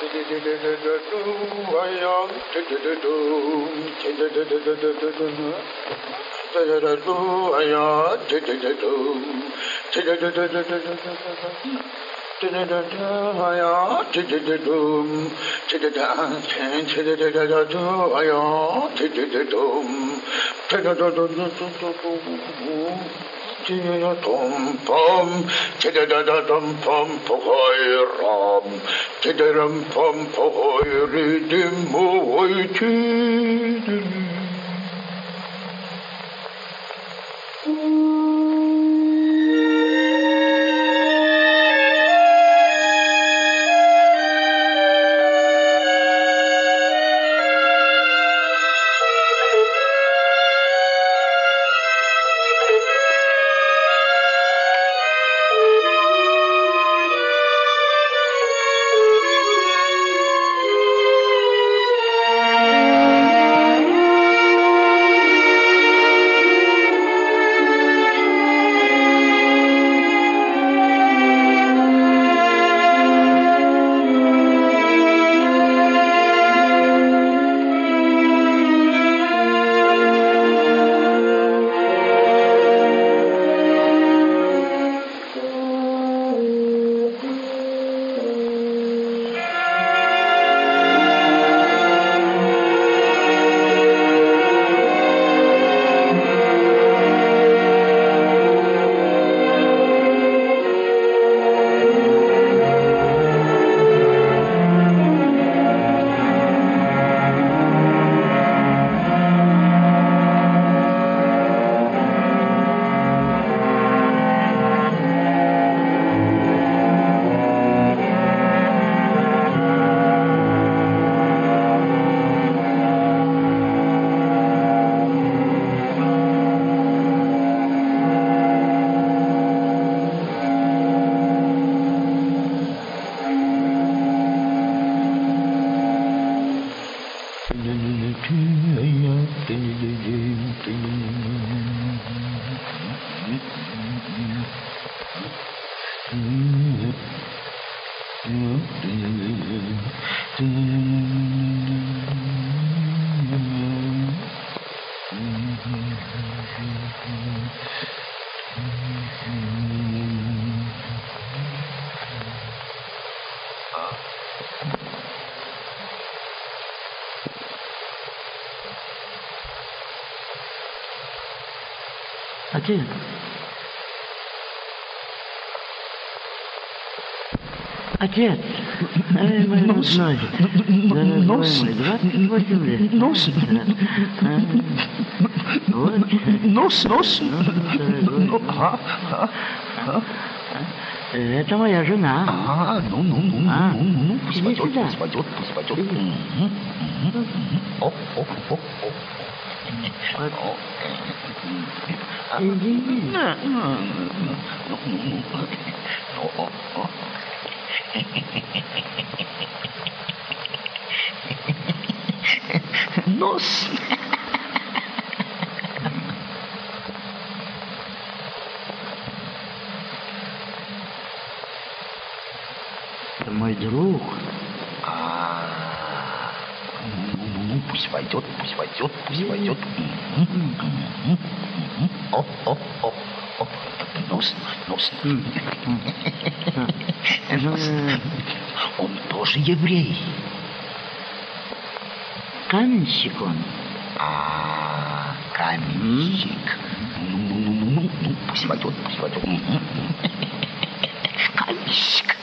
Tiddle, Tiratum pum, Tidadatum pum pohoi ram, Tidarum pum pohoi ridim mohoi tidim. Отец. Отец. Ай, мой Нос. родной. Дорогой Нос. мой, 28 лет. Нос. А, Вот. Нос, нос. Ну, дорогой. Ну, ага, ага. Это моя жена. А, ну, ну, ну, ну, А, ну, ну, ну, пусть иди пойдет, сюда. пусть пойдет, пусть пойдет. Иди. Мгм, мгм, мгм. Оп, оп, оп, оп. Нос. Мой друг. А, ну, ну, ну, пусть мгм, мгм. Оп, оп, оп, оп. Нос, нос. Нос. Он тоже еврей. Каменщик он. А, каменщик. Ну, ну, ну, ну, ну, пусть войдет, пусть войдет. Мгм. Каменщик.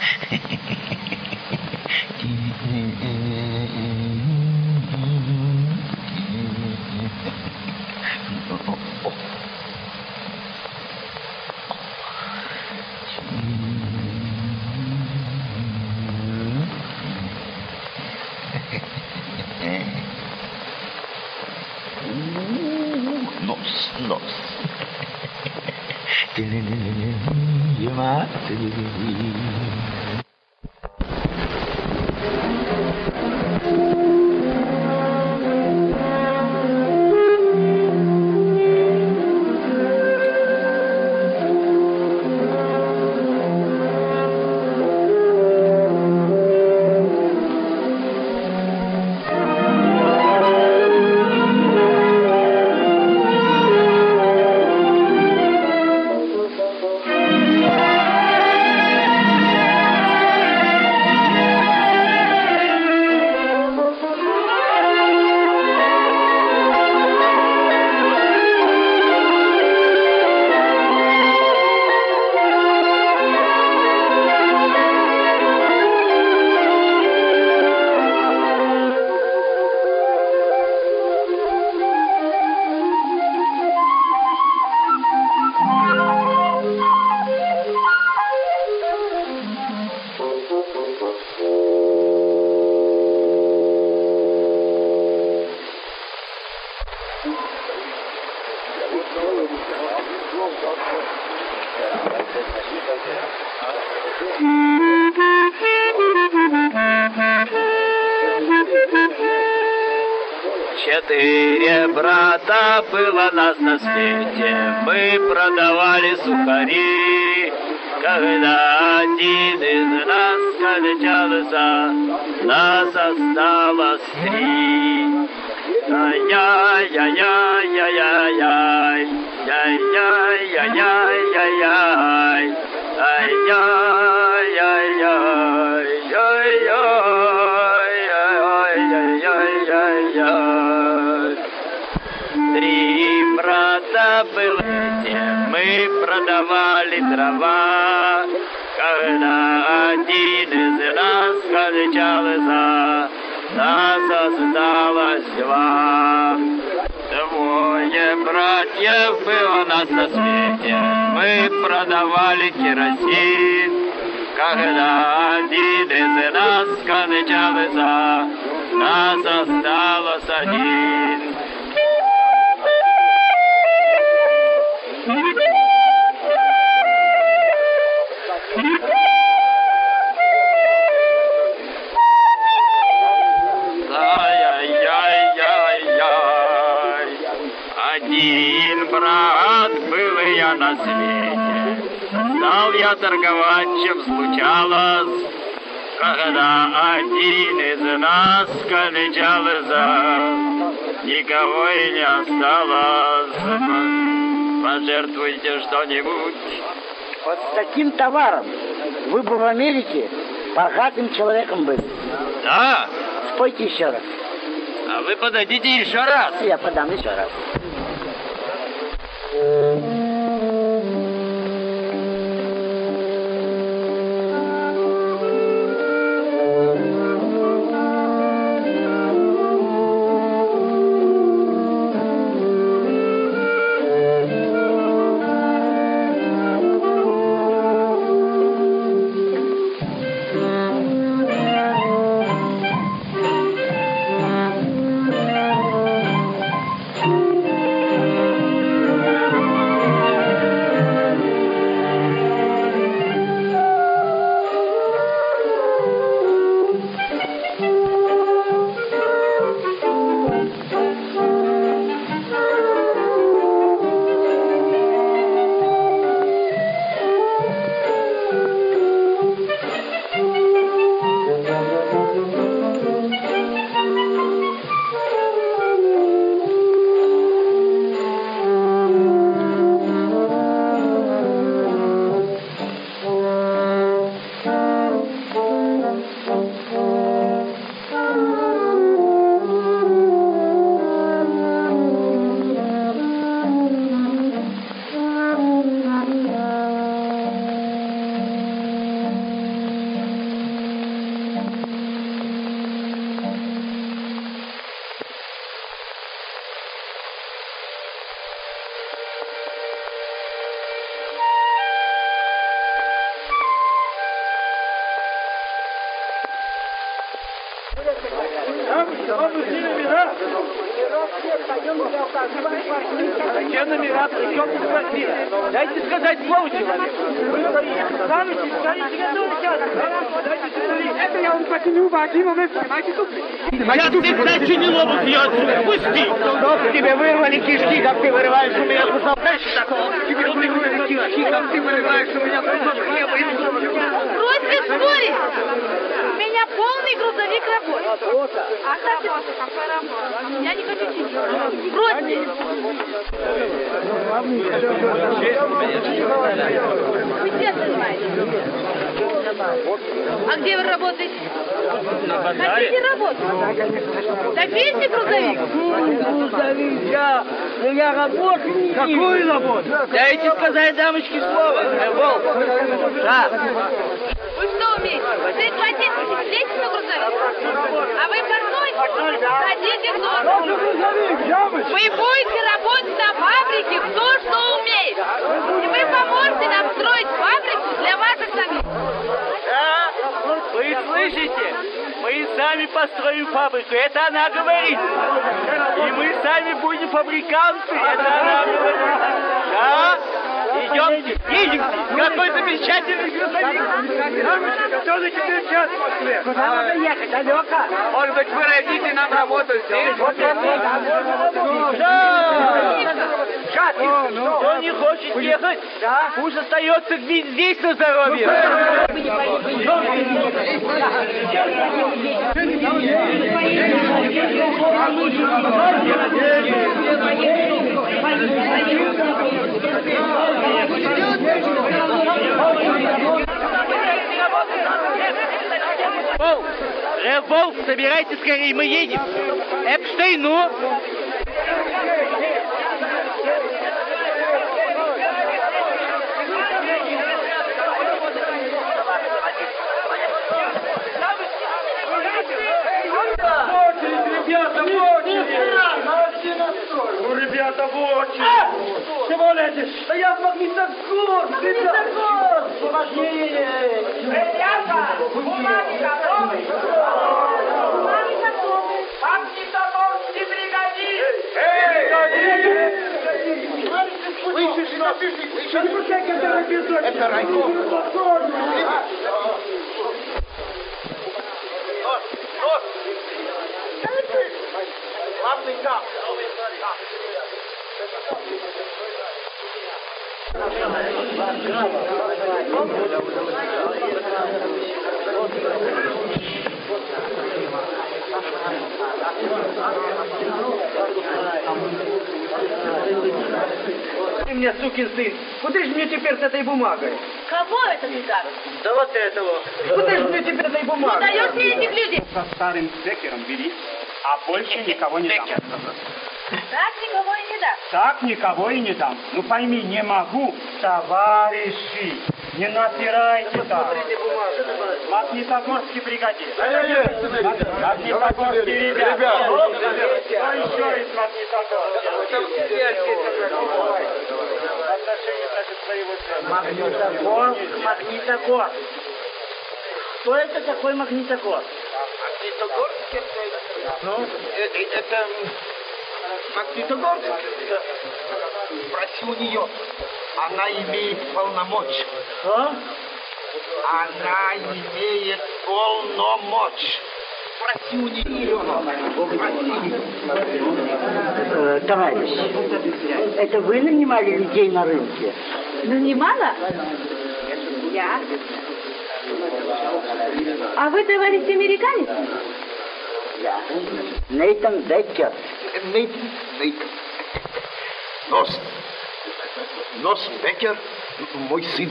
было нас на свете, мы продавали сухари, когда один из нас скончался, нас осталось три. Ай-яй-яй-яй-яй-яй, яй-яй-яй-яй-яй, ай-яй-яй-яй. Брата было мы продавали дрова, когда один из нас скончался, нас осталось два. Двое братьев было нас на свете, мы продавали керосин. Когда один из нас скончался, нас осталось один. На свете, Стал я торговать, чем случалось, Когда один из нас скончался, Никого и не осталось. Пожертвуйте что-нибудь. Вот с таким товаром вы бы в Америке богатым человеком были. Да, Спойте еще раз. а вы подойдите еще раз. Я подам еще раз. Я тут, кстати, не лобу пьет. Пусти. Чтоб тебе вырвали кишки, как ты вырываешь у меня кусок. Знаешь, такого? Тебе вырвали кишки, как ты вырываешь у меня кусок хлеба. Брось без Меня полный грузовик работает. Работа. А как работа? Какая работа? Я не хочу сидеть. Против. Вы где занимаетесь? А где вы работаете? На базаре. Хотите работать? Так вести грузовик? Грузовик, я ну я работаю. Какую работу? Дайте сказать дамочке слово. Э, Волк. Да. Вы что умеете? Прихватить, лезьте на грузовик. А вы портной? Садитесь в нос. Вы будете работать на фабрике кто что умеет. И вы поможете нам строить фабрику для ваших самих. Да? Вы слышите? Мы сами построим фабрику. Это она говорит. И мы сами будем фабриканты. Это она говорит. Да? Идем, едем. Какой замечательный грузовик. Который теперь час в Москве. Куда надо ехать? Далеко. Может быть, вы родите нам работу здесь? Кто не хочет ехать, пусть остается здесь на здоровье. Волк, Револк, собирайте скорее, мы едем. Эпштейн, ну. Ребята, в очередь! Ну, ребята, в очередь! Чего лезешь? Да я в Магнитогорск! Магнитогорск! Помоги! Ребята, бумаги готовы? Бумаги готовы. Магнитогорский бригадир. Слышишь, напиши, слышишь? Не пускай, это эпизод! Это райком! Ты мне, сукин сын, куда же мне теперь с этой бумагой? Кого это ты так? Да вот этого. Куда же мне теперь с этой Не бумагой? даешь мне этих людей? со старым Бекером бери, а больше никого не дам. Так никого и не даст. Так никого и не дам. Ну пойми, не могу, товарищи, не напирайте так. Магнитогорский бригадир. Магнитогорский ребята. Кто еще из Магнитогорска? Магнитогорск, Магнитогорск. Что это такой Магнитогорск? Ну, это Магнитогорск. Спроси у нее. Она имеет полномочия. Что? Она имеет полномочия. Спроси у нее. Э, товарищ, это вы нанимали людей на рынке? Нанимала? Я. А вы, товарищ американец? Я. Нейтан Беккер. Нейт, Нейт. Нос. Нос Бекер, мой сын,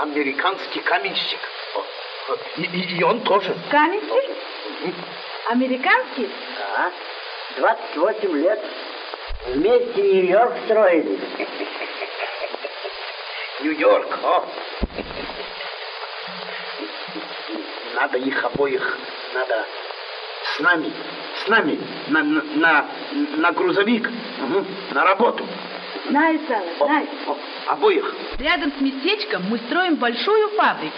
американский каменщик. И, и- и он тоже. Каменщик? Американский? Да. 28 лет. Вместе Нью-Йорк строили. Нью-Йорк, о. Надо их обоих, надо с нами, с нами на, на, на, на грузовик, Мгм, на работу. Знаю, Сава, знаю. О, обоих. Рядом с местечком мы строим большую фабрику.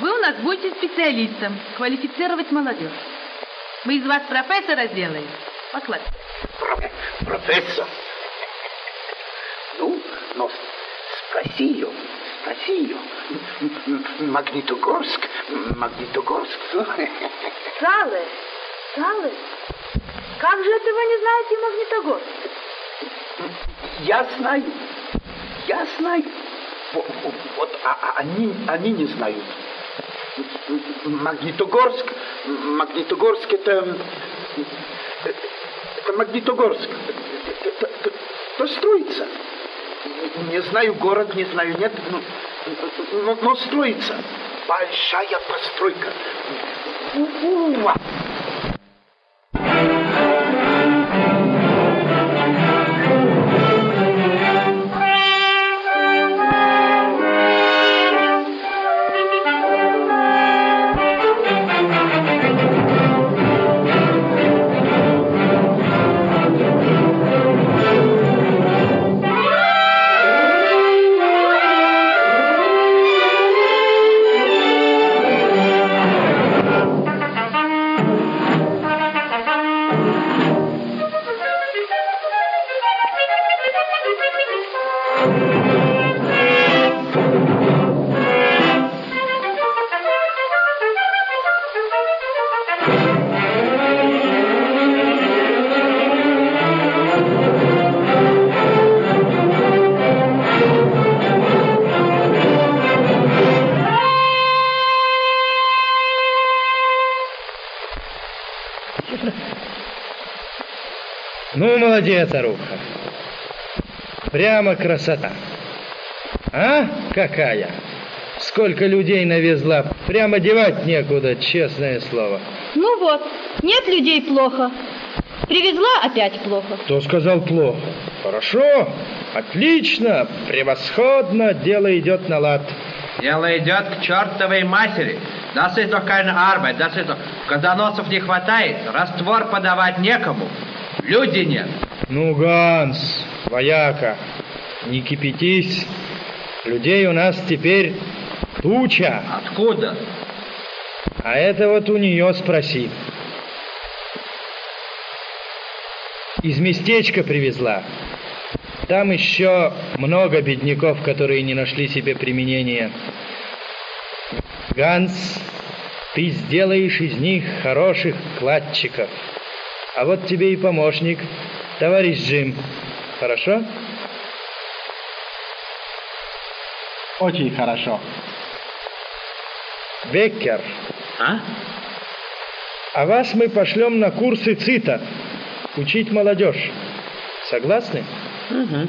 Вы у нас будете специалистом, квалифицировать молодежь. Мы из вас профессора сделаем. Покладь. Про- профессор. Ну, но спроси ее, м- Магнитогорск, Магнитогорск. Салы, Салы, как же это вы не знаете Магнитогорск? Я знаю, я знаю. Вот, вот- а, а они, они не знают. Магнитогорск, Магнитогорск это, э, это Магнитогорск. Это, это- это строится. Не знаю город, не знаю, нет, но, но- но строится. Большая постройка. У-у-а. Молодец, Аруха. Прямо красота. А? Какая? Сколько людей навезла. Прямо девать некуда, честное слово. Ну вот, нет людей плохо. Привезла опять плохо. Кто сказал плохо? Хорошо, отлично, превосходно, дело идет на лад. Дело идет к чертовой матери. Das ist doch keine Arbeit, das ist doch... Когда носов не хватает, раствор подавать некому. Люди нет. Ну, Ганс, вояка, не кипятись. Людей у нас теперь туча. Откуда? А это вот у нее спроси. Из местечка привезла. Там еще много бедняков, которые не нашли себе применения. Ганс, ты сделаешь из них хороших кладчиков. А вот тебе и помощник, товарищ Джим. Хорошо? Очень хорошо. Беккер. А? А вас мы пошлем на курсы ЦИТа. Учить молодежь. Согласны? Угу.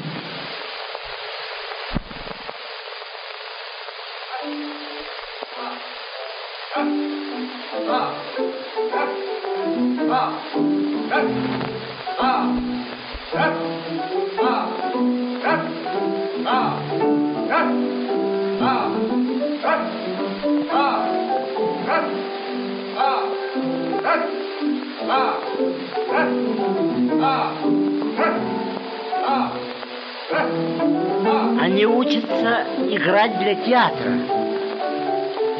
Они учатся играть для театра.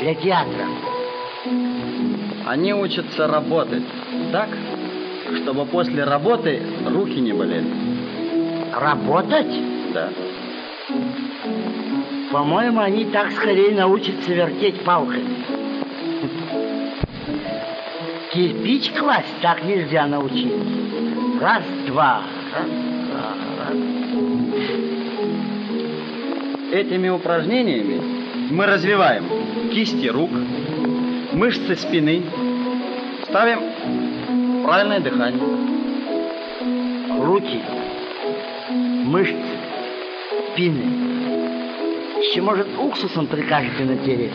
Для театра. Они учатся работать так, чтобы после работы руки не болели. Работать? Да. По-моему, они так скорее научатся вертеть палками. Кирпич класть так нельзя научиться. Раз, два, раз, два, раз. Этими упражнениями мы развиваем кисти рук, мышцы спины, ставим правильное дыхание. Руки, мышцы, спины. Еще, может, уксусом прикажете натереть?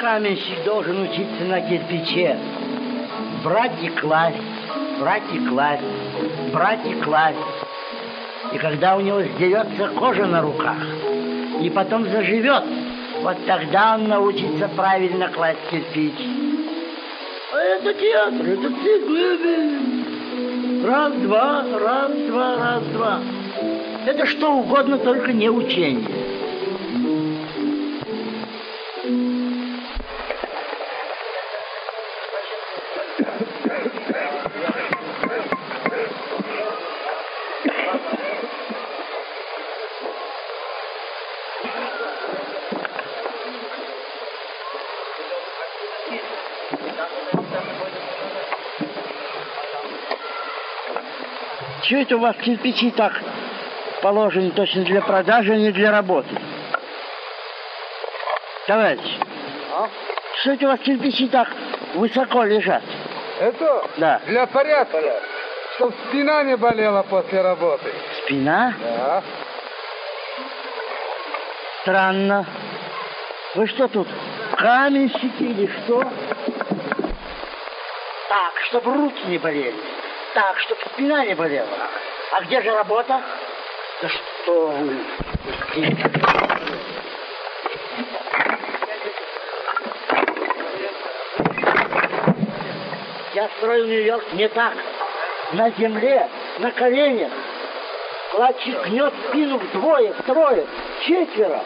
Каменщик должен учиться на кирпиче. Брать и класть, брать и класть, брать и класть. И когда у него сдерется кожа на руках, и потом заживет, вот тогда он научится правильно класть кирпич. А это театр, это цикл. Раз, два, раз, два, раз, два. Это что угодно, только не учение. Это у вас кирпичи так положены точно для продажи, а не для работы? Товарищ, А? что это у вас кирпичи так высоко лежат? Это Да. для порядка, чтоб спина не болела после работы. Спина? Да. Странно. Вы что тут, каменщики или что? Так, чтобы руки не болели. Так, чтобы спина не болела. А где же работа? Да что вы? Я строил Нью-Йорк не так. На земле, на коленях. Кладчик гнет спину вдвое, втрое, четверо.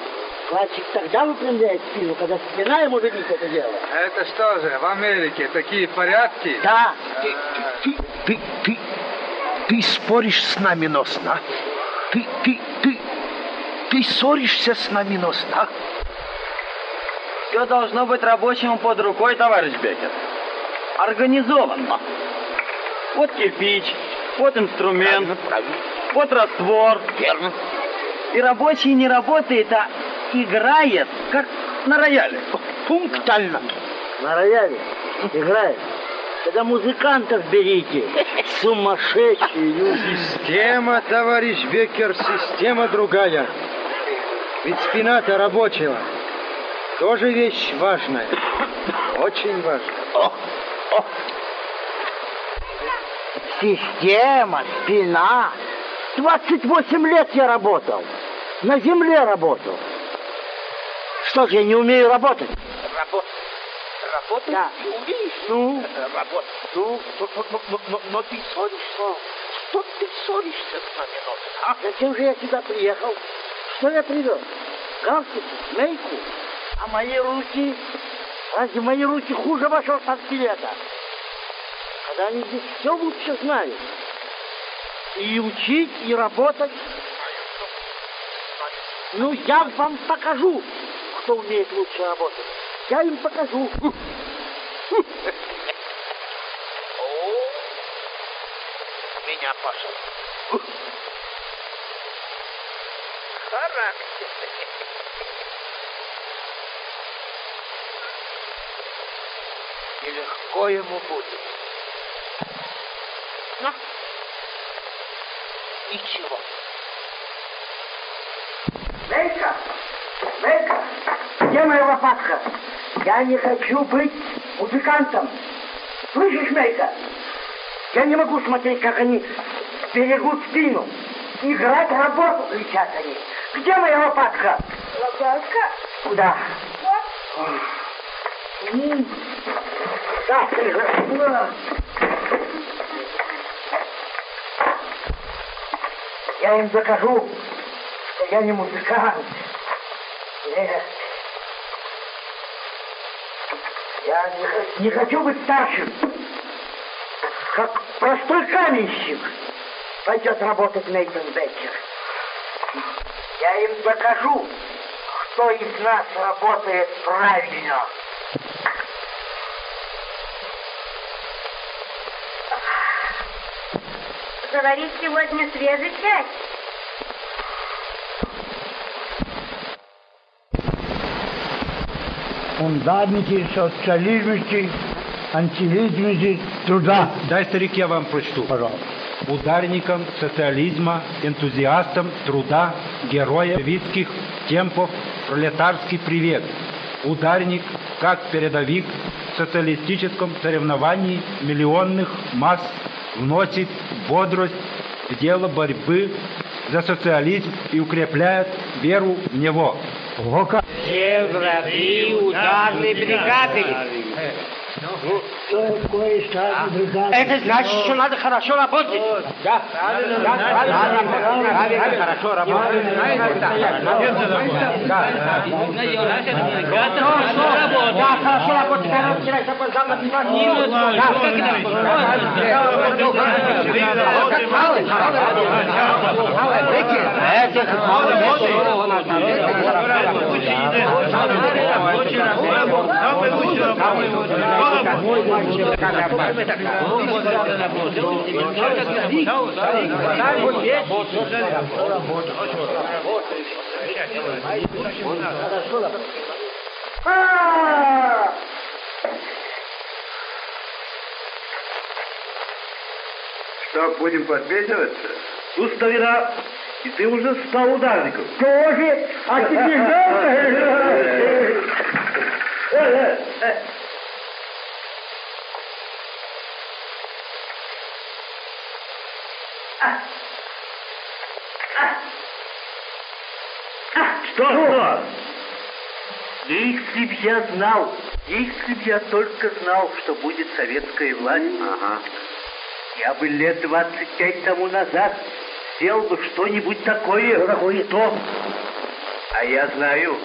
Кладчик тогда выпрямляет спину, когда спина ему велит это дело. Это что же, в Америке такие порядки? Да. Ты, ты, ты, споришь с нами носно. Ты, ты, ты, ты ссоришься с нами носно. Все должно быть рабочему под рукой, товарищ Бекет. Организованно. Вот кирпич, вот инструмент, вот раствор. Верно. И рабочий не работает, а играет, как на рояле. Пунктально. На рояле играет. Тогда музыкантов берите. Сумасшедшие люди. Система, товарищ Беккер, система другая. Ведь спина-то рабочего тоже вещь важная. Очень важная. Система, спина. 28 лет я работал. На земле работал. Что же, я не умею работать? Работать. Работать Да. ты умеешь? Ну? Э, Работать. Ну, но, но- но- но- но- ты ссоришься. Что ты ссоришься с нами носишь, а? Зачем же я сюда приехал? Что я привез? Галстук, змейку? А мои руки? Разве мои руки хуже вашего портфелета? Когда они здесь все лучше знают. И учить, и работать. Ну, я вам покажу, кто умеет лучше работать. Я им покажу. О, меня пошел. Характер. Нелегко ему будет. Ну, ничего. Мейка! Мейка! Где моя лопатка? Я не хочу быть музыкантом. Слышишь, Мейка? Я не могу смотреть, как они берегут спину. Играть работу, кричат они. Где моя лопатка? Лопатка? Куда? Вот. Да, да. Я им докажу, что я не музыкант. Нет. Я не, х- не хочу быть старшим. Как простой каменщик пойдет работать Нейтан Беккер. Я им докажу, кто из нас работает правильно. Говорит, сегодня свежий чай. Фундаментів соціалізму, антилизму, труда. Дай, старик, я вам прочту. Пожалуйста. Ударником социализма, энтузиастом труда, героя витских темпов, пролетарский привет. Ударник, как передовик в социалистическом соревновании миллионных масс, вносит бодрость в дело борьбы за социализм и укрепляет веру в него. Все Враги ударной бригады. Это значит, что надо хорошо работать. Да, правильно, правильно, хорошо работать. Да, хорошо работать. Я вчера опоздал на 15 минут. Да, как это? Что, будем подписываться? Ну, старина, и ты уже стал ударником. Тоже? А теперь Что, что? Если б я знал, если б я только знал, что будет советская власть, я бы лет 25 тому назад сделал бы что-нибудь такое. Что такое? Что? А я знаю.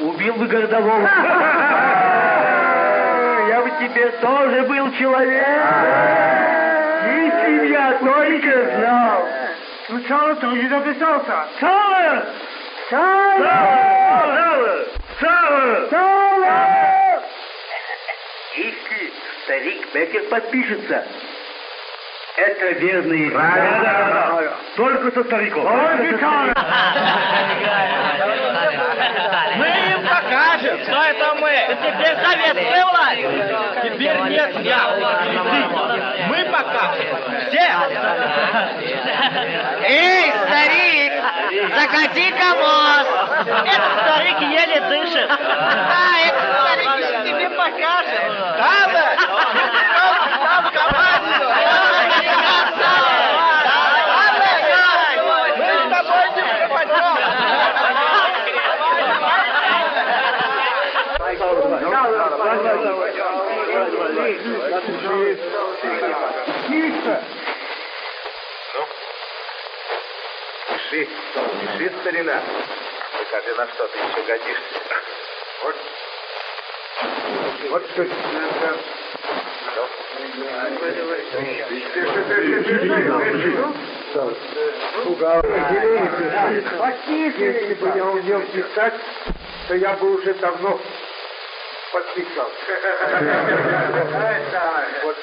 Убил бы городового. Я бы тебе тоже был человек. Если б я только знал. Сначала тоже записался. Сало! Сало! Сало! Сало! Если старик Беккер подпишется, это верный Правильно. Только со стариком. Мы им покажем, что это мы. теперь советская власть. Теперь нет я. Мы пока все. Эй, старик, закати-ка мост. Этот старик еле дышит. А, этот старик тебе покажет. Надо! Там команду! Мы с тобой не Тише! Ну? Пиши, пиши, старина. Покажи, на что ты еще годишься. Вот. Вот что надо. Если бы я умел писать, то я бы уже давно подписал. Вот.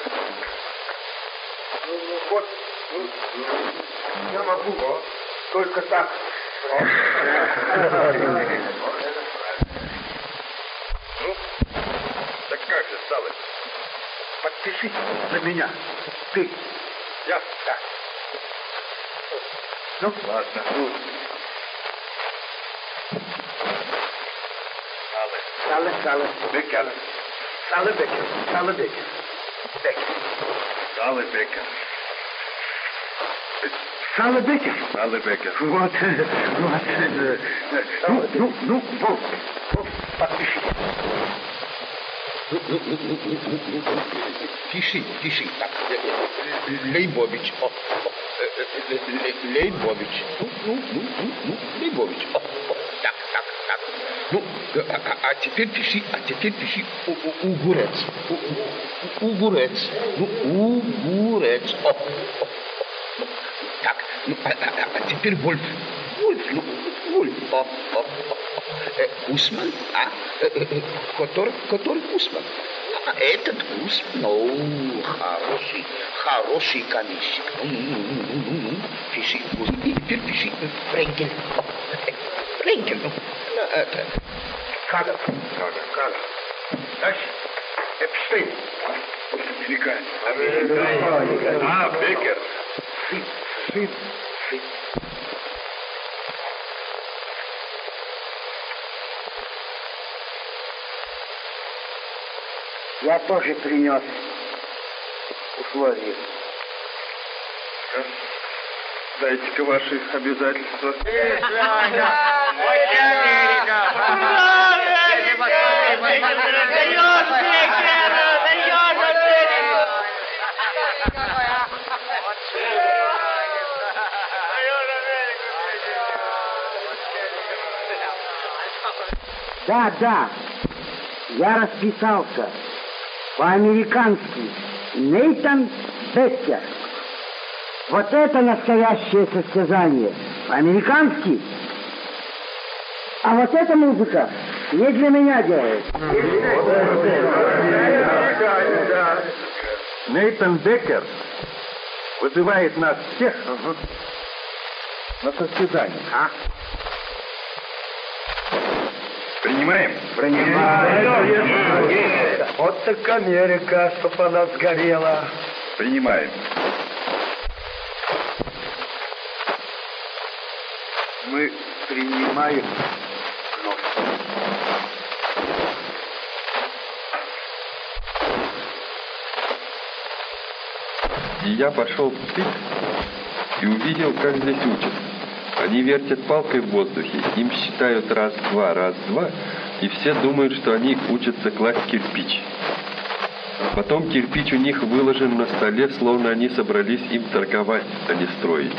Ну, вот. ну, Я могу только так. Ну, так как же, Салыч? Подпишись за меня. Ты. Я? Да. Ну, ладно. Ну. Сале, Сале. Бекер. Сале Бекер. Сале Бекер. Бекер. Сале Бекер. Сале Бекер. Сале Бекер. Вот, вот. Ну, ну, ну, вот. Вот, подпиши. Ну, ну, ну, ну, ну, ну, ну, ну, пиши, пиши. Так, э, э, Лейбович. О, о, э, э, э, Лей- Лейбович. Ну, ну, ну, ну, ну, Лейбович. О, о, так, так, так. Ну, э, а, а- а теперь пиши, а теперь пиши у, у, угурец. У, у, у- угурец. Ну, угурец. О, о, о. Ну, а, а- а- а теперь Вольф. Вольф, ну, Вольф. О, о, о. Э, Усман, а? Э, э, э, Который, который Усман? А этот Усман, ну, хороший, хороший каменщик. Ну, ну, ну, ну, ну, ну, пиши, Усман. И теперь пиши Френкель. Френкель, ну, ну, это... Кадр, кадр, кадр. Дальше. Эпштейн. Американец. Американец. А, Бекер. Сын, сын. Я тоже принес условия. Дайте-ка ваши обязательства. Да, да, я расписался. По-американски. Нейтан Беккер. Вот это настоящее состязание. По-американски. А вот эта музыка не для меня делает. Нейтан Беккер вызывает нас всех на состязание. А? Принимаем? Принимаем. Вот так Америка, чтоб она сгорела. Принимаем. Мы принимаем. И я пошел в ТИК и увидел, как здесь учат. Они вертят палкой в воздухе, им считают раз-два, раз-два, и все думают, что они учатся класть кирпич. Потом кирпич у них выложен на столе, словно они собрались им торговать, а не строить.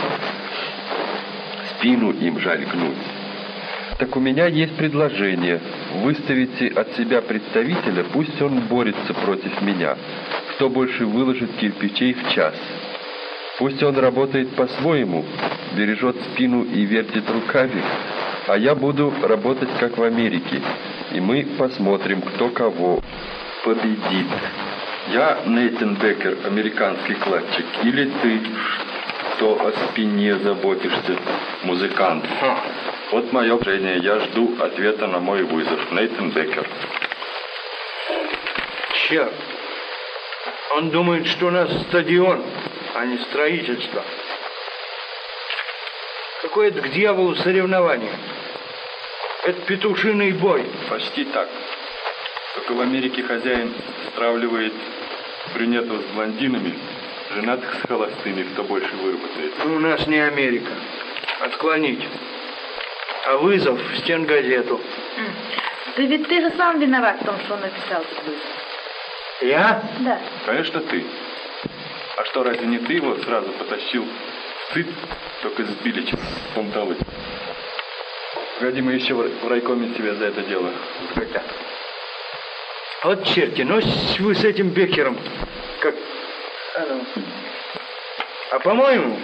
Спину им жаль гнуть. Так у меня есть предложение. Выставите от себя представителя, пусть он борется против меня. Кто больше выложит кирпичей в час. Пусть он работает по-своему, бережет спину и вертит руками, а я буду работать как в Америке. И мы посмотрим, кто кого победит. Я Нейтан Беккер, американский кладчик, или ты, что о спине заботишься, музыкант? Вот мое решение, я жду ответа на мой вызов. Нейтан Беккер. Черт. Он думает, что у нас стадион, а не строительство. Какое это к дьяволу соревнование? Это петушиный бой. Почти так. Только в Америке хозяин стравливает брюнетов с блондинами, женатых с холостыми, кто больше выработает. Ну, у нас не Америка. Отклонить. А вызов в стенгазету. Да ведь ты же сам виноват в том, что он написал этот вызов. Я? Да. Конечно, ты. А что, разве не ты его сразу потащил в сыт, только с Биличем помталы? Погоди, мы еще в райкоме тебя за это дело. Когда? Вот черти, ну вы с этим Бекером как... А по-моему,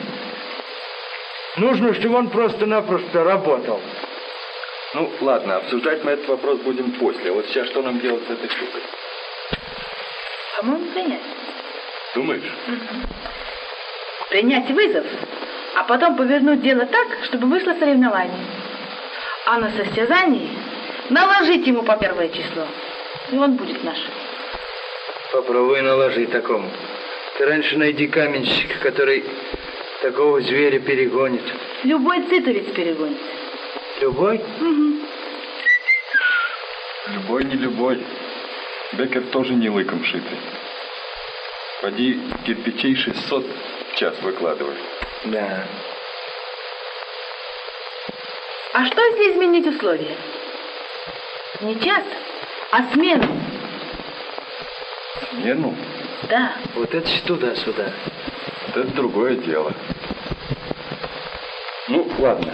нужно, чтобы он просто-напросто работал. Ну, ладно, обсуждать мы этот вопрос будем после. Вот сейчас что нам делать с этой штукой? По-моему, принять. Думаешь? Принять вызов, а потом повернуть дело так, чтобы вышло соревнование. А на состязании наложить ему по первое число. И он будет наш. Попробуй наложить такому. Ты раньше найди каменщика, который такого зверя перегонит. Любой цитовец перегонит. Любой? Любой не любой. Бекер тоже не лыком шитый. Поди кирпичей 600 в час выкладывай. Да. А что, если изменить условия? Не час, а смену. Смену? Да. Вот это ж туда-сюда. Вот это другое дело. Ну, ладно.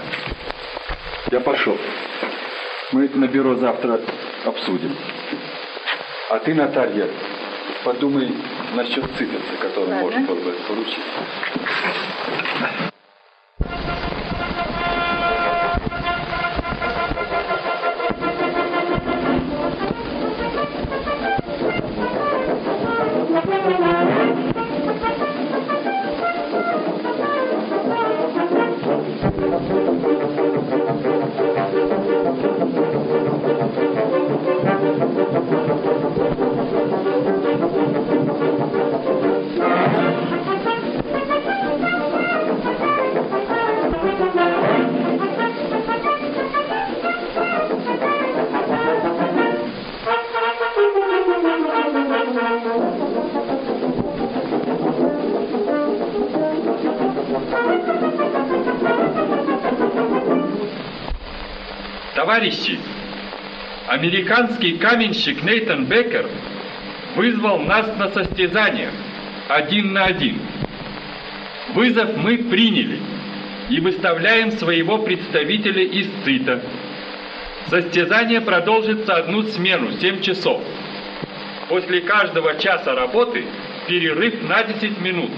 Я пошел. Мы это на бюро завтра обсудим. А ты, Наталья, подумай насчет циферца, который Ладно. можно было бы поручить. Товарищи, американский каменщик Нейтан Беккер вызвал нас на состязание один на один. Вызов мы приняли и выставляем своего представителя из ЦИТа. Состязание продолжится одну смену, 7 часов. После каждого часа работы перерыв на 10 минут.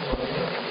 Bye.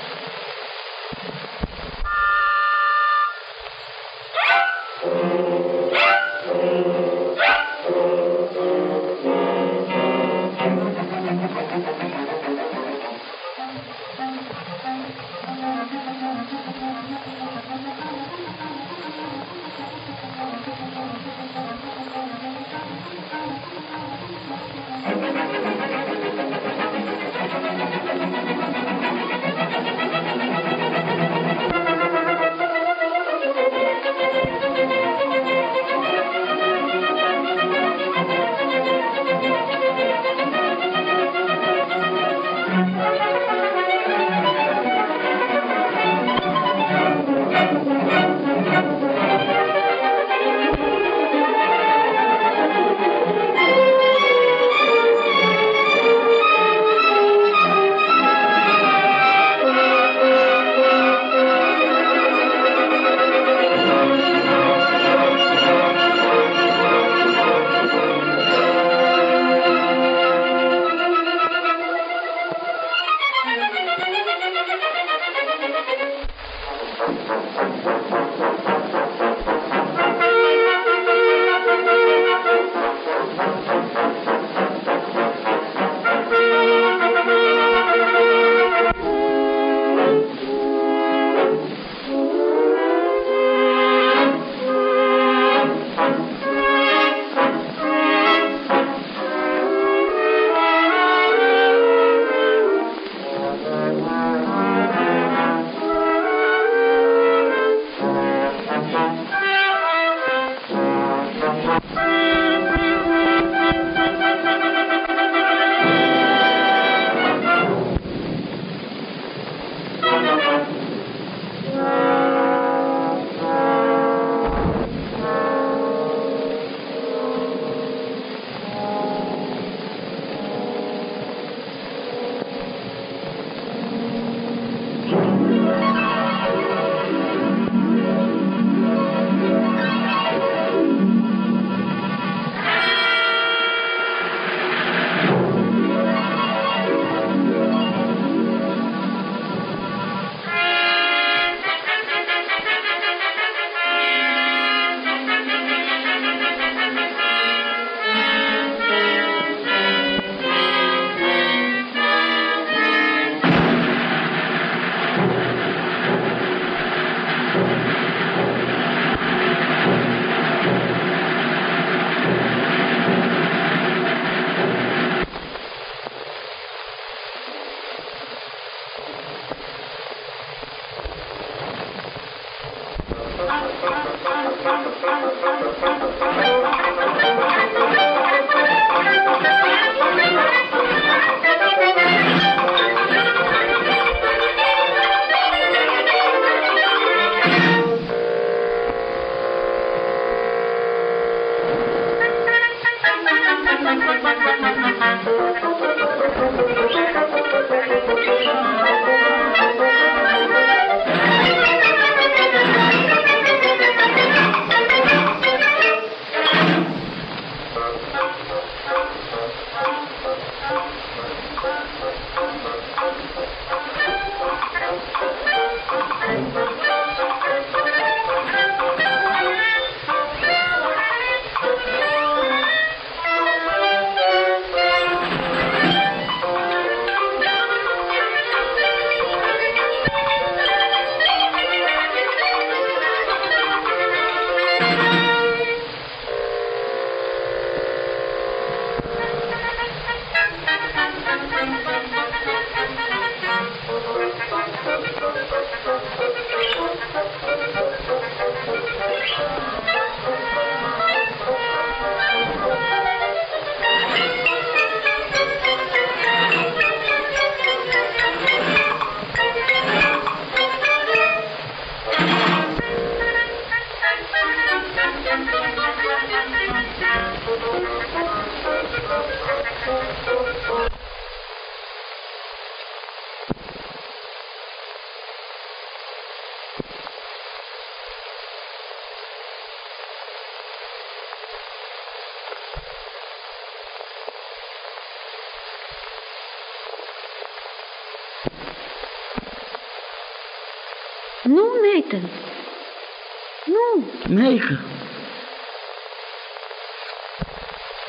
Мейка.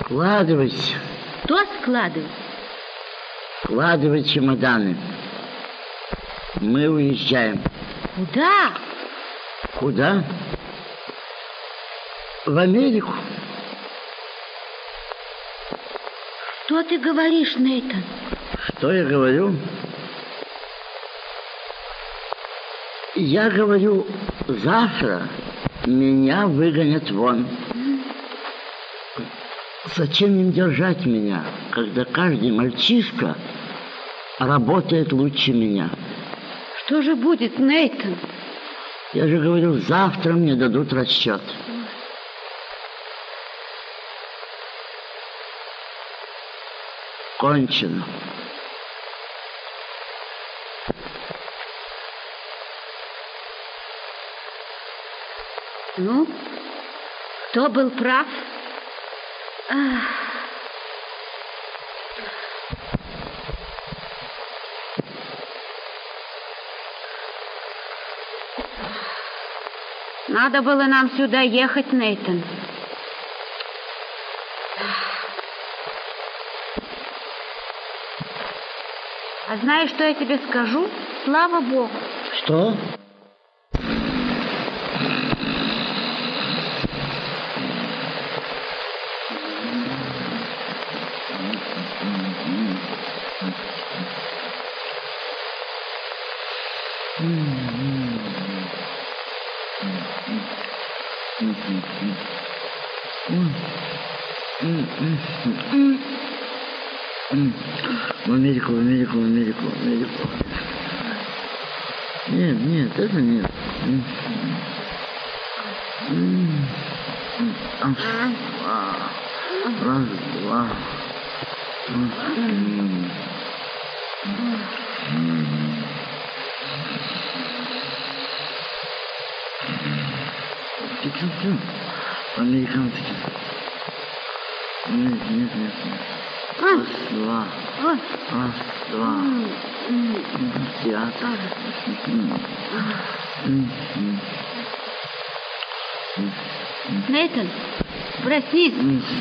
Складывайся. кто складывает? Складывай чемоданы. Мы уезжаем. Куда? Куда? В Америку. Что ты говоришь, Нейтан? Что я говорю? Я говорю, завтра меня выгонят вон. Зачем им держать меня, когда каждый мальчишка работает лучше меня? Что же будет, Нейтан? Я же говорю, завтра мне дадут расчет. Кончено. Ну, кто был прав? Надо было нам сюда ехать, Нейтан. А знаешь, что я тебе скажу? Слава Богу. Что? В Америку, в Америку, в Америку, в Америку. Нет, нет, это нет. М. М. Раз, два. Раз, два. М. М. Тихо, Американский. Нет, нет, нет, нет. Раз, два. Раз, два. Театр. М, м. Нейтан, проснись.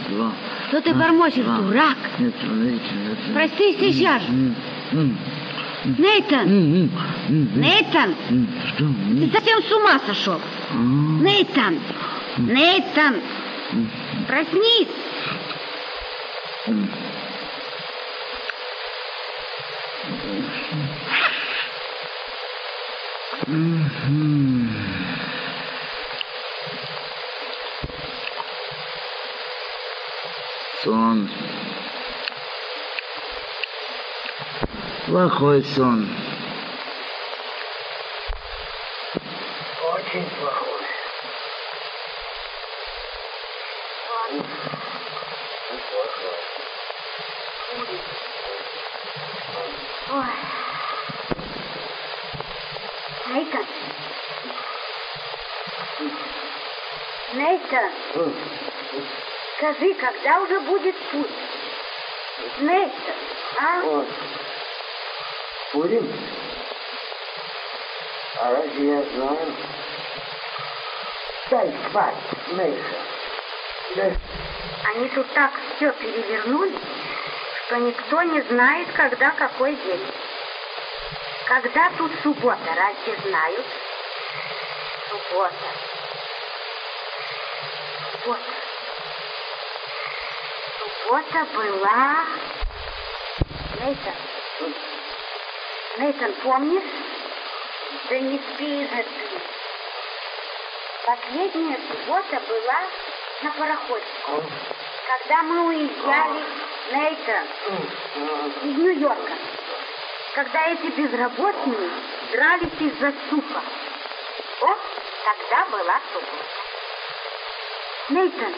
Два. Что ты бормочешь, два. дурак? Америке, нет. Проснись сейчас. Нейтан. Нейтан, Что? ты совсем с ума сошел. Нейтан, Нейтан, проснись. Мгм. Сон. Плохой сон. Очень плохой. Ой. Нейтан. Нейтан, скажи, когда уже будет путь? Нейтан, а? Будем? А разве я знаю? Дай спать, Мейша. Да. Они тут так все перевернули, что никто не знает, когда какой день. Когда тут суббота, разве знают? Суббота. Суббота. Суббота была... Нейтан. Нейтан, помнишь? Да не спи же ты. Последняя суббота была на пароходе. Когда мы уезжали, Нейтан, из Нью-Йорка. Когда эти безработные дрались из-за супа. Вот тогда была суббота. Нейтан,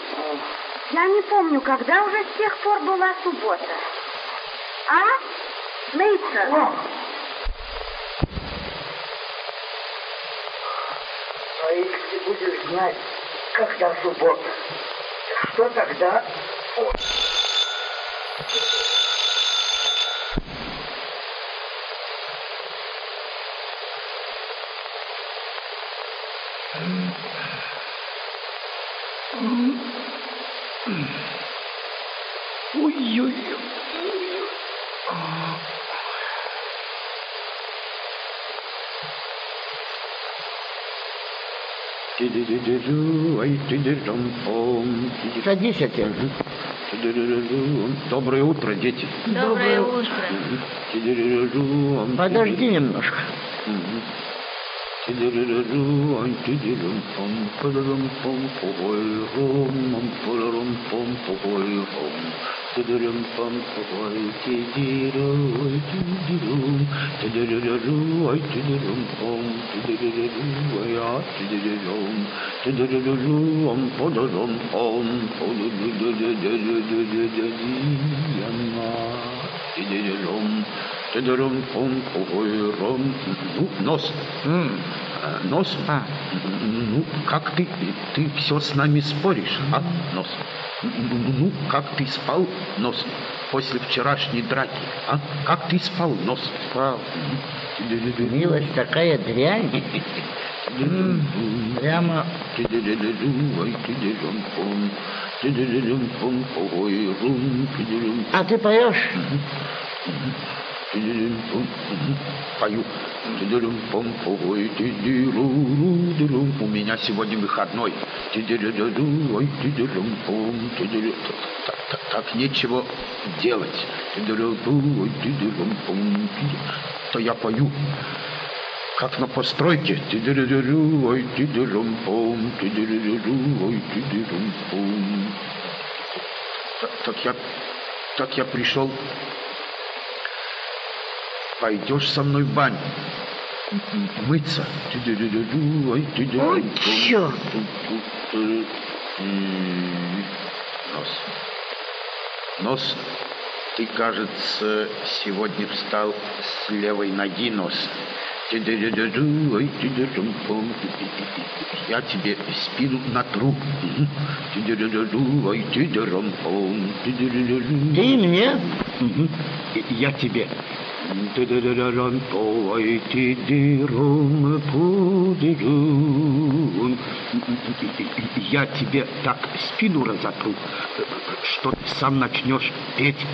я не помню, когда уже с тех пор была суббота. А? Нейтан? своих ты будешь знать, когда суббота. Что тогда? О. Ой-ой. Садись, отец. Доброе утро, дети. Доброе утро. Подожди немножко. Tudurum pam oy ki diro oy ki diro Tudururum oy tudurum pam Tudururum oy a tudururum Tudururum podurum pam Tudururum Tudurum pam oy rom Nos. Mm. Нос. Ну, как ты, ты все с нами споришь, а, Нос? Ну, как ты спал, Нос, после вчерашней драки, а? Как ты спал, Нос? Спал. Милость такая дрянь. Прямо А ты поешь? Пою. У меня сегодня выходной. Так, так, так нечего делать. То я пою как на постройке. Так, так я, так я пришел. Пойдешь со мной в баню? Мыться. Ой, чё? Нос. Нос, ты, кажется, сегодня встал с левой ноги, нос. Я тебе спину натру. Ты мне? Я тебе. Я тебе так спину разотру, что ты сам начнешь петь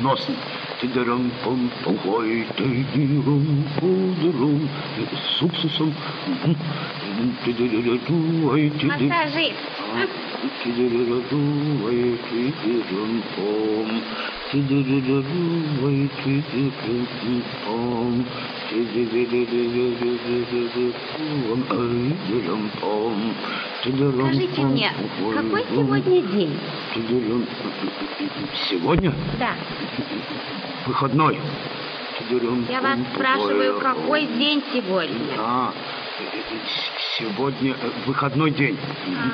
нос. С уксусом. Массажист. Скажите мне, какой сегодня день? Сегодня Да. выходной. Я вас спрашиваю, какой день сегодня? А, сегодня э, выходной день. Мгм.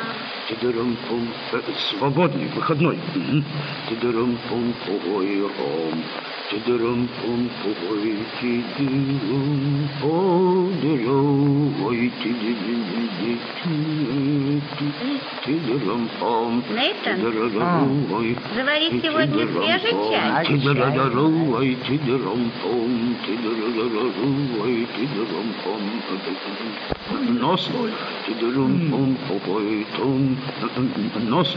Тидырым-пум, э, Свободный, выходной. Мгм. Тидырым-пум-пой-ром. Тидырым-пум-пой, тидырым, подырой, тидырым, тидырым-пум, Нейтан? Заварить сегодня свежий чай? Тидырым-ой, тидырым-пум, тидырым-ой, тидырым-пум. Нос, тидырым-пум, тум, нос,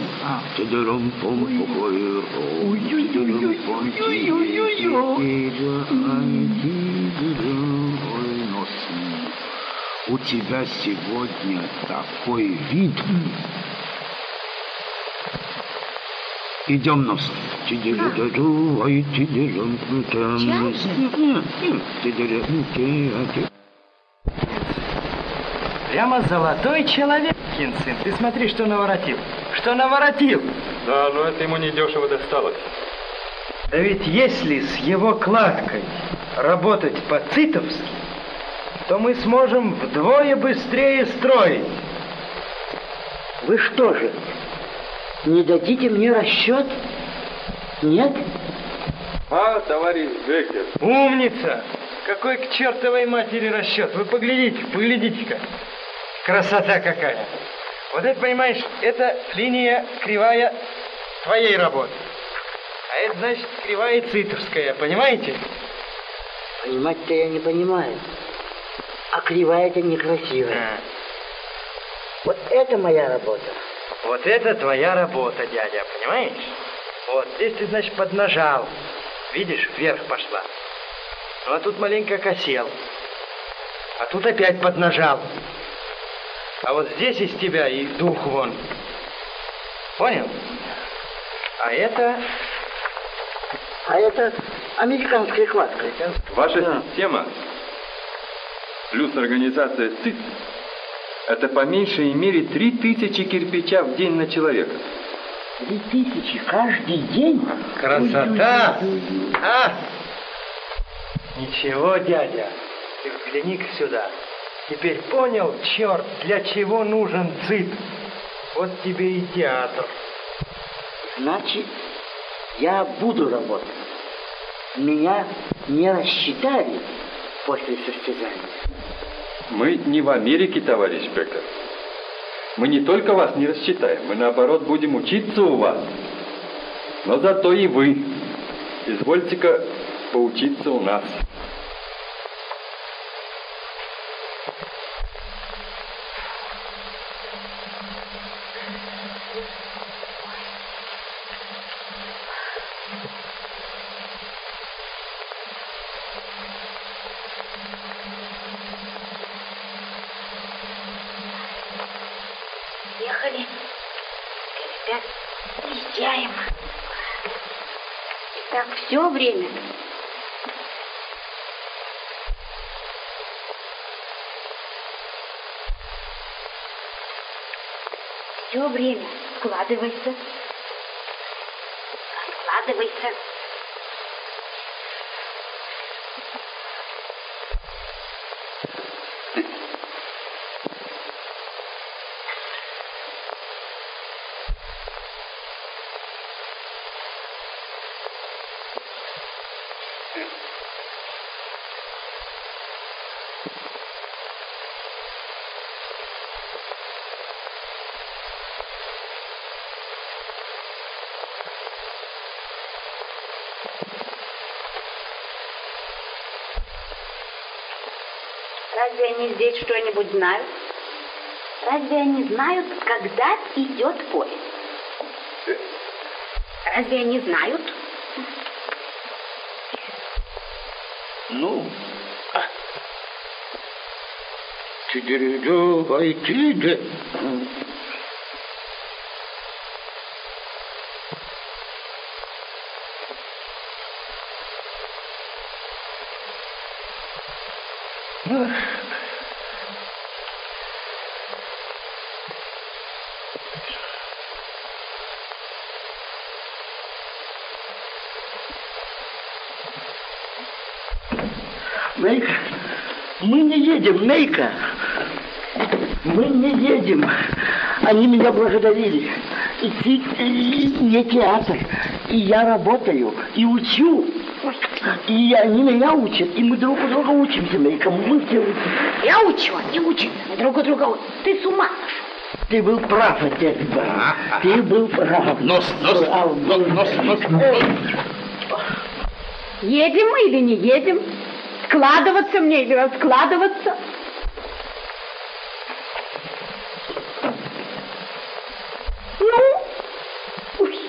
тидырым-пум, ром, тидырым-пум, тидырым-ой, нос. У тебя сегодня такой вид. Идем нос. Тидыры-дыры, ой, тидырым, там. Чай? Нет, нет, тидыры, ти- Прямо золотой человек, Кинсин. Ты смотри, что наворотил. Что наворотил? Да, но это ему недешево досталось. Да ведь если с его кладкой работать по-цитовски, то мы сможем вдвое быстрее строить. Вы что же, не дадите мне расчет? Нет? А, товарищ Беккер, Умница! Какой к чертовой матери расчет? Вы поглядите, поглядите-ка. Красота какая. Вот это, понимаешь, это линия кривая твоей работы. А это, значит, кривая цитовская, понимаете? Понимать-то я не понимаю. А кривая это некрасивая. Вот это моя работа. Вот это твоя работа, дядя, понимаешь? Вот, здесь ты, значит, поднажал. Видишь, вверх пошла. Ну, а тут маленько косел. А тут опять поднажал. А вот здесь из тебя и дух вон. Понял? А это... А это американская кладка. Ваша система плюс организация ЦИЦ это по меньшей мере 3000 кирпича в день на человека. Три тысячи каждый день? Красота! А? Ничего, дядя. Ты взгляни-ка сюда. Теперь понял, черт, для чего нужен ЦИТ? Вот тебе и театр. Значит, я буду работать. Меня не рассчитали после состязания. Мы не в Америке, товарищ Беккер. Мы не только вас не рассчитаем, мы наоборот будем учиться у вас. Но зато и вы. Извольте-ка поучиться у нас. Ехали. Опять езжаем. И так все время. Все время. Складывайся. Складывайся. Здесь что-нибудь знают? Разве они знают, когда идет поезд? Разве они знают? Ну, теперь давайте, да. Нейка, мы не едем, Нейка. Мы не едем. Они меня благодарили. И ты и не театр. И я работаю, и учу. И они меня учат, и мы друг у друга учимся, Нейка. Мы все учимся. Я учу, они учатся, мы друг у друга учим. Ты с ума сошел. Ты был прав, отец Иван. Ты был прав. Нос, нос, Прав был. нос, нос. Едем мы или не едем? Складываться мне или раскладываться? Ну, уй.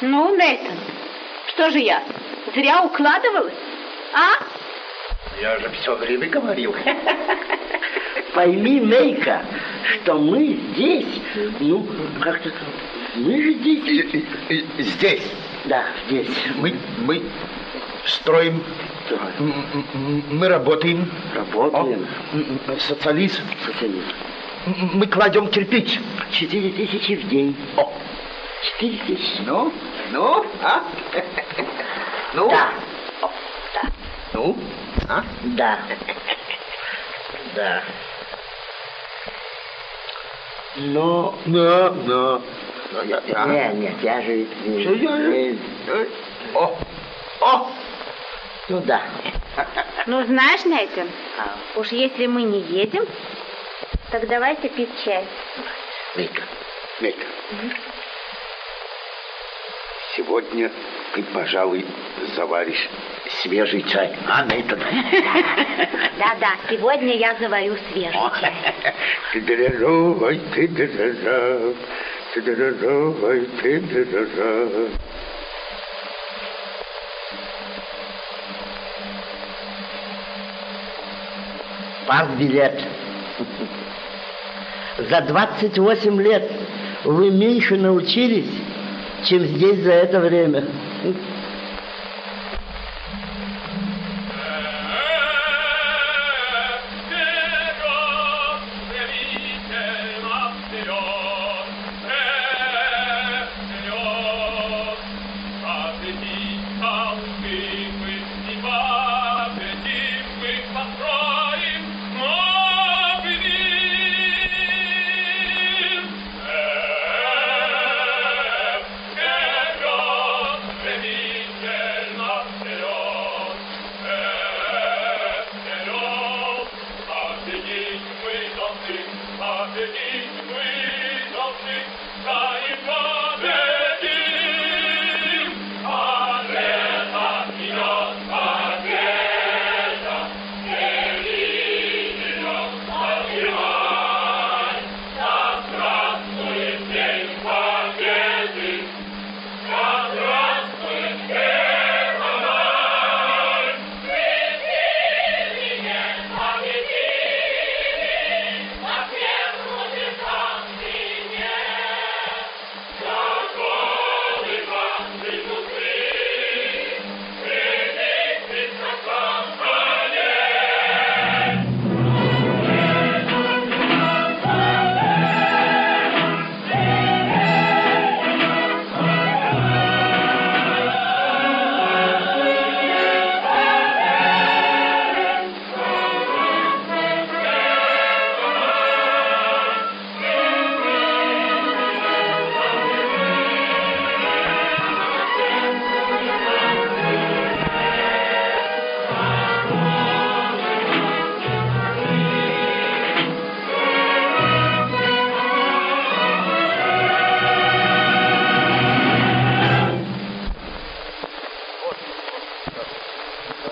Ну, Нейтан, что же я, зря укладывалась? А? Я же все время говорил. Пойми, Нейка, что мы здесь, ну, как-то, мы же здесь. Здесь. Да, здесь. Мы, мы строим, м- м- мы работаем. Работаем. О, социализм. Социализм. Мы кладем кирпич. Четыре тысячи в день. О, Четыре тысячи. ну, ну, а? Ну? Да. Ну, а? Да. Да. Но... Но, но, но я, я. Нет, нет, я же... Что я- э, Э, О, о, Ну да. Ну, знаешь, Нейтан, уж если мы не едем, так давайте пить чай. Нейка, Нейка. Сегодня ты, пожалуй, заваришь свежий чай. А, Нейтан? Да-да, сегодня я заварю свежий чай. ты ты ты. Пас-билет. За 28 лет вы меньше научились, чем здесь за это время.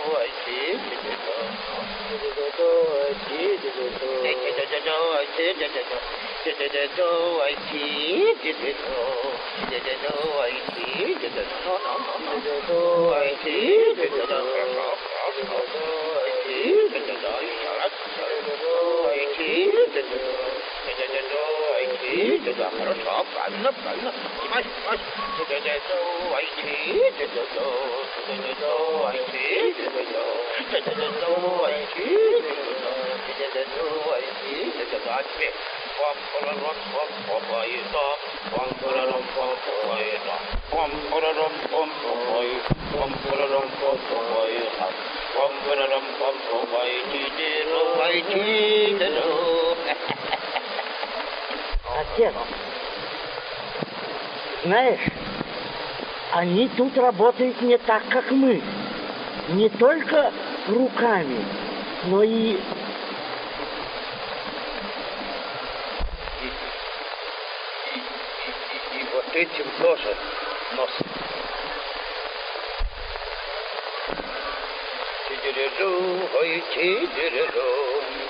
I see, I see, I see, I see, I I see, I see, I see, I see, I I see, I see, I see, I see, I see, I see, I see, I see, I I see, I see, I see, I see, I I see, I see, I see, I see, I I see, I see, وعينه تدهر صعب عنا بعنا مش مش تدهدو عينه تدهدو تدهدو عينه تدهدو تدهدو عينه تدهدو عينه تدهدو عينه ความกระรมความขอไปต่อความกระรมความขอไปต่อความกระรมความขอไปความกระรมความขอไปต่อความกระรมความขอไปที่เดียวไปที่เดียว Отец, знаешь, они тут работают не так, как мы. Не только руками, но и... И, вот этим тоже, но Тидережу, ой, тидережу.